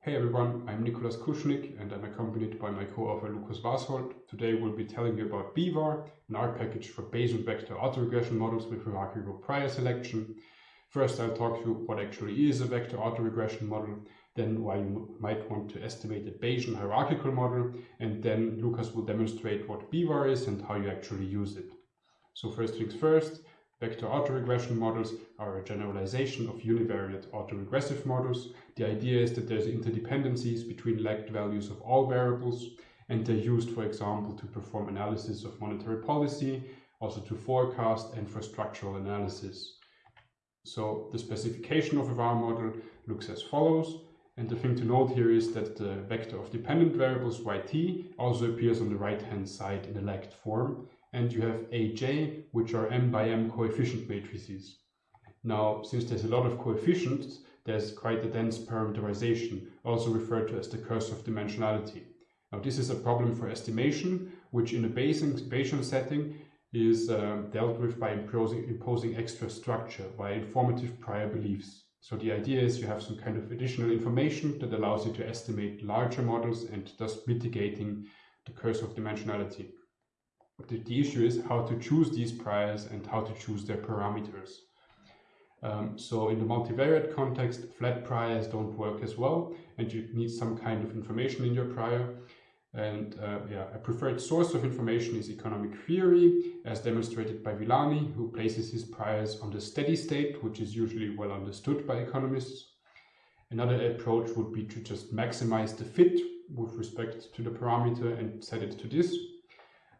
Hey everyone, I'm Nikolas Kuschnig and I'm accompanied by my co-author Lukas Vashold. Today we'll be telling you about BVAR, an R package for Bayesian vector autoregression models with hierarchical prior selection. First I'll talk through what actually is a vector autoregression model, then why you might want to estimate a Bayesian hierarchical model, and then Lukas will demonstrate what BVAR is and how you actually use it. So first things first, Vector autoregression models are a generalization of univariate autoregressive models. The idea is that there's interdependencies between lagged values of all variables, and they're used, for example, to perform analysis of monetary policy, also to forecast and for structural analysis. So the specification of a VAR model looks as follows. And the thing to note here is that the vector of dependent variables yt also appears on the right hand side in a lagged form and you have aj, which are m by m coefficient matrices. Now, since there's a lot of coefficients, there's quite a dense parameterization, also referred to as the curse of dimensionality. Now, this is a problem for estimation, which in a Bayesian setting is uh, dealt with by imposing, imposing extra structure by informative prior beliefs. So the idea is you have some kind of additional information that allows you to estimate larger models and thus mitigating the curse of dimensionality the, the issue is how to choose these priors and how to choose their parameters. Um, so in the multivariate context, flat priors don't work as well, and you need some kind of information in your prior. And uh, yeah, a preferred source of information is economic theory, as demonstrated by Villani, who places his priors on the steady state, which is usually well understood by economists. Another approach would be to just maximize the fit with respect to the parameter and set it to this,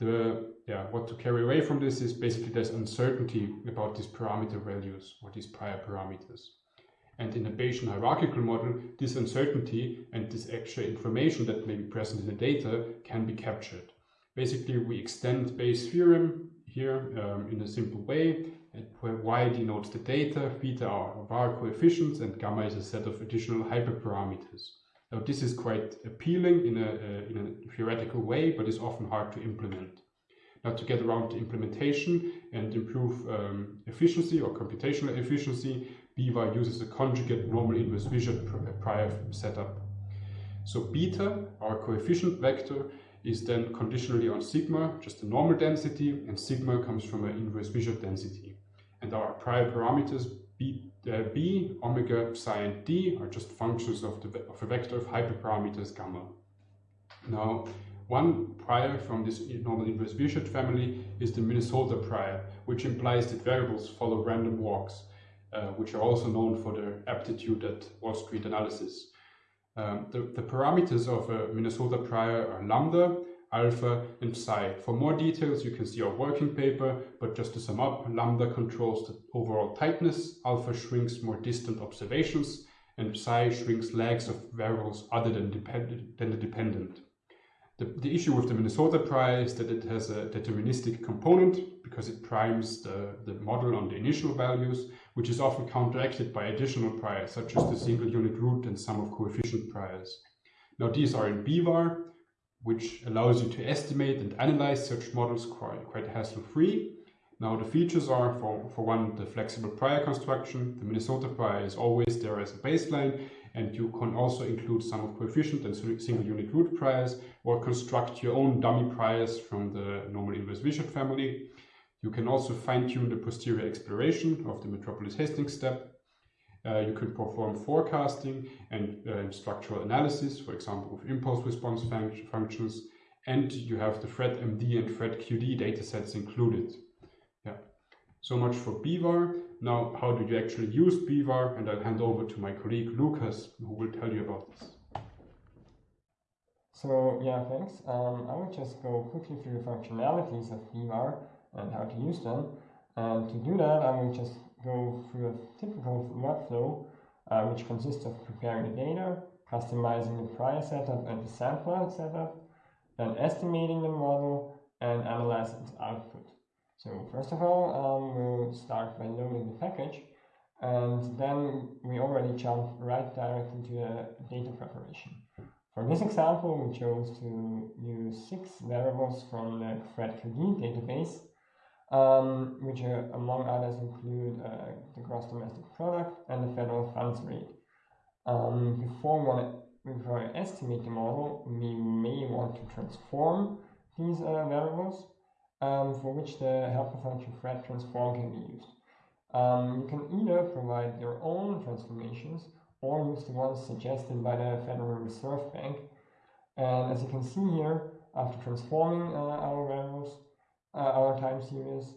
the yeah what to carry away from this is basically there's uncertainty about these parameter values or these prior parameters. And in a Bayesian hierarchical model, this uncertainty and this extra information that may be present in the data can be captured. Basically, we extend Bayes' theorem here um, in a simple way, where y denotes the data, theta are var coefficients, and gamma is a set of additional hyperparameters. Now this is quite appealing in a, uh, in a theoretical way, but is often hard to implement. Now to get around the implementation and improve um, efficiency or computational efficiency, BVAR uses a conjugate normal inverse Wishart prior setup. So beta, our coefficient vector, is then conditionally on sigma, just a normal density, and sigma comes from an inverse Wishart density. And our prior parameters b uh, b, omega, psi, and d are just functions of, the, of a vector of hyperparameters gamma. Now, one prior from this normal inverse Wishart family is the Minnesota prior, which implies that variables follow random walks, uh, which are also known for their aptitude at Wall Street analysis. Um, the, the parameters of a Minnesota prior are lambda, alpha, and psi. For more details, you can see our working paper, but just to sum up, lambda controls the overall tightness, alpha shrinks more distant observations, and psi shrinks lags of variables other than, than the dependent. The, the issue with the Minnesota prior is that it has a deterministic component because it primes the, the model on the initial values, which is often counteracted by additional priors, such as the single unit root and sum of coefficient priors. Now these are in BVAR, which allows you to estimate and analyze such models quite, quite hassle-free. Now the features are, for, for one, the flexible prior construction. The Minnesota prior is always there as a baseline, and you can also include sum of coefficient and single unit root priors, or construct your own dummy priors from the normal inverse Wishart family. You can also fine-tune the posterior exploration of the Metropolis Hastings step, uh, you can perform forecasting and uh, structural analysis, for example, with impulse response func functions, and you have the FredMD and FredQD datasets included. Yeah, so much for BVAR. Now, how do you actually use BVAR? And I'll hand over to my colleague Lukas, who will tell you about this. So yeah, thanks. Um, I will just go quickly through the functionalities of BVAR and how to use them. And to do that, I will just go through a typical workflow, uh, which consists of preparing the data, customizing the prior setup and the sampler setup, then estimating the model, and analyzing its output. So first of all, um, we'll start by loading the package, and then we already jump right directly to the data preparation. For this example, we chose to use six variables from the FredQD database, um, which among others include uh, the gross domestic product and the federal funds rate. Um, before we before estimate the model, we may want to transform these uh, variables um, for which the helper function fred transform can be used. Um, you can either provide your own transformations or use the ones suggested by the Federal Reserve Bank. And as you can see here, after transforming uh, our variables, our time series,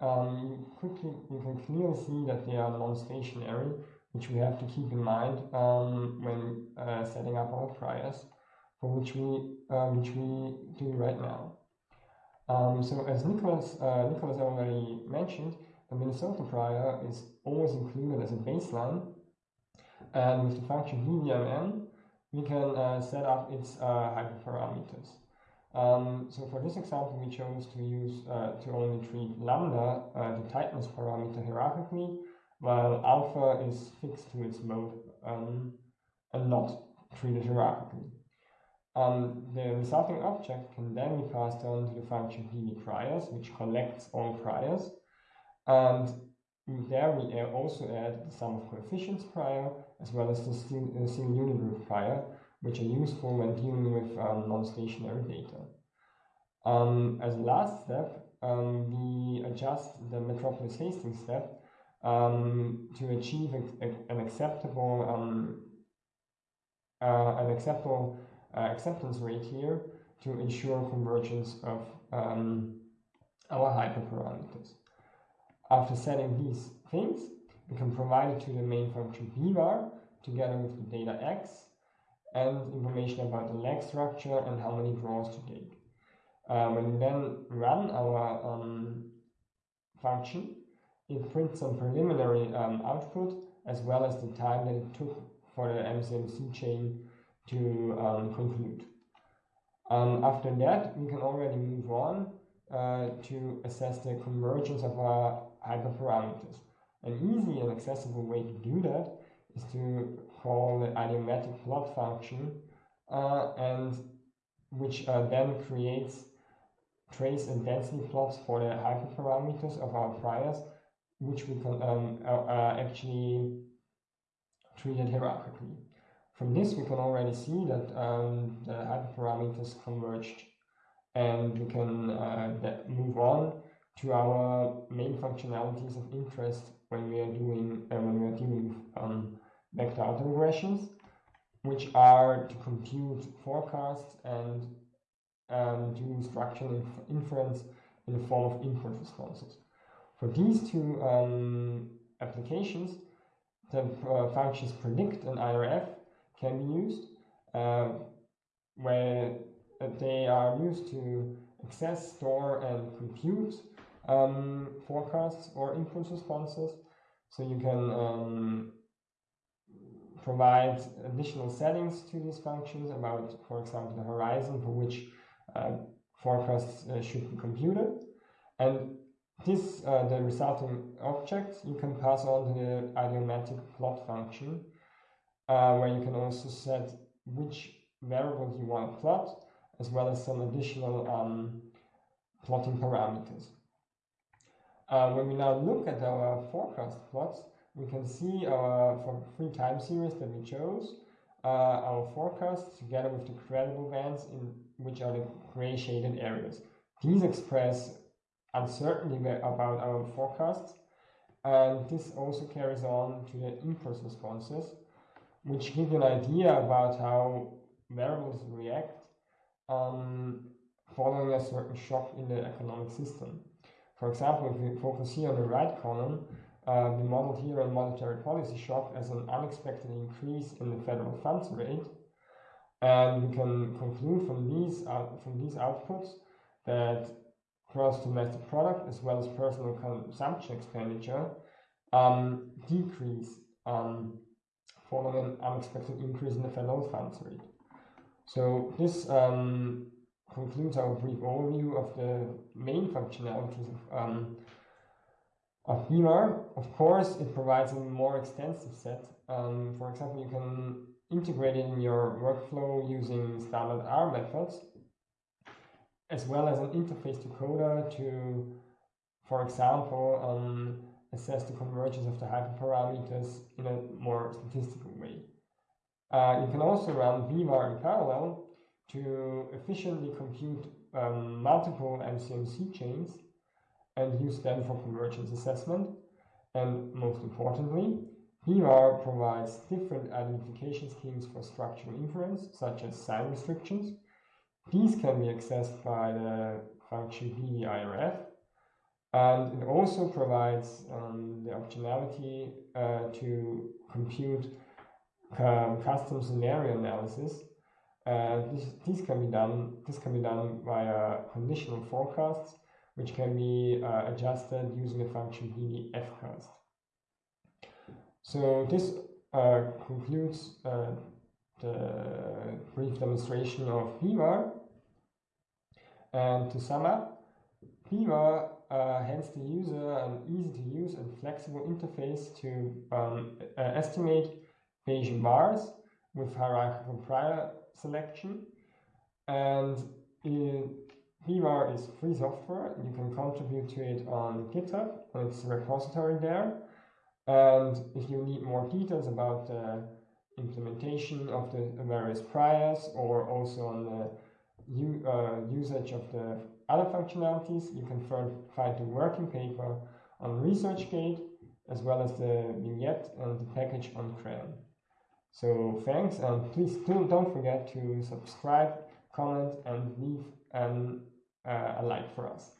um, quickly you can clearly see that they are non-stationary, which we have to keep in mind um, when uh, setting up our priors, for which we uh, which we do right now. Um, so as Nikolas uh, Nikolas already mentioned, the Minnesota prior is always included as a baseline, and with the function BVMN, we can uh, set up its uh, hyperparameters. Um, so for this example, we chose to use uh, to only treat lambda, uh, the tightness parameter, hierarchically, while alpha is fixed to its mode um, and not treated hierarchically. Um, the resulting object can then be passed on to the function PV priors, which collects all priors, and there we also add the sum of coefficients prior as well as the single unit root prior which are useful when dealing with um, non-stationary data. Um, as a last step, um, we adjust the Metropolis Hastings step um, to achieve a, a, an acceptable um, uh, an acceptable uh, acceptance rate here to ensure convergence of our hyperparameters. After setting these things, we can provide it to the main function bvar together with the data x and information about the lag structure and how many draws to take. Uh, when we then run our um, function, it prints some preliminary um, output as well as the time that it took for the MCMC chain to um, conclude. Um, after that, we can already move on uh, to assess the convergence of our hyperparameters. An easy and accessible way to do that is to call the idiomatic plot function uh, and which uh, then creates trace and density plots for the hyperparameters of our priors which we can um, uh, actually treated hierarchically. From this we can already see that um, the hyperparameters converged and we can uh, move on to our main functionalities of interest when we are doing uh, when we are dealing with um, vector autoregressions, which are to compute forecasts and um, do structural inf inference in the form of input responses. For these two um, applications, the uh, functions predict and IRF can be used, uh, where they are used to access, store, and compute um, forecasts or impulse responses. So you can um, provide additional settings to these functions about, for example, the horizon for which uh, forecasts uh, should be computed. And this, uh, the resulting object, you can pass on to the idiomatic plot function, where you can also set which variables you want to plot, as well as some additional um, plotting parameters. Uh, when we now look at our forecast plots, we can see our for three time series that we chose, uh, our forecasts together with the credible bands in which are the gray shaded areas. These express uncertainty about our forecasts, and this also carries on to the impulse responses, which give you an idea about how variables react um, following a certain shock in the economic system. For example, if we focus here on the right column, uh, we modeled here monetary policy shock as an unexpected increase in the federal funds rate. And we can conclude from these, uh, from these outputs that gross domestic product as well as personal consumption expenditure um, decrease um, following an unexpected increase in the federal funds rate. So this um, concludes our brief overview of the main functionalities of, um, of BVAR. Of course, it provides a more extensive set. Um, for example, you can integrate it in your workflow using standard R methods, as well as an interface decoder to, for example, um, assess the convergence of the hyperparameters in a more statistical way. Uh, you can also run BVAR in parallel to efficiently compute um, multiple MCMC chains and use them for convergence assessment. And most importantly, BVAR provides different identification schemes for structural inference, such as sign restrictions. These can be accessed by the function VVIRF, and it also provides um, the optionality uh, to compute um, custom scenario analysis. Uh, this, this can be done. This can be done via conditional forecasts, which can be uh, adjusted using the function VVFcast. So this uh, concludes uh, the brief demonstration of BVAR. And to sum up, uh, hands the user an easy to use and flexible interface to um, uh, estimate Bayesian VARs with hierarchical prior selection. And BVAR is free software. You can contribute to it on GitHub. It's a repository there. And if you need more details about the implementation of the various priors or also on the uh, usage of the other functionalities, you can find the working paper on ResearchGate as well as the vignette and the package on CRAN. So thanks and please do, don't forget to subscribe, comment and leave an, uh, a like for us.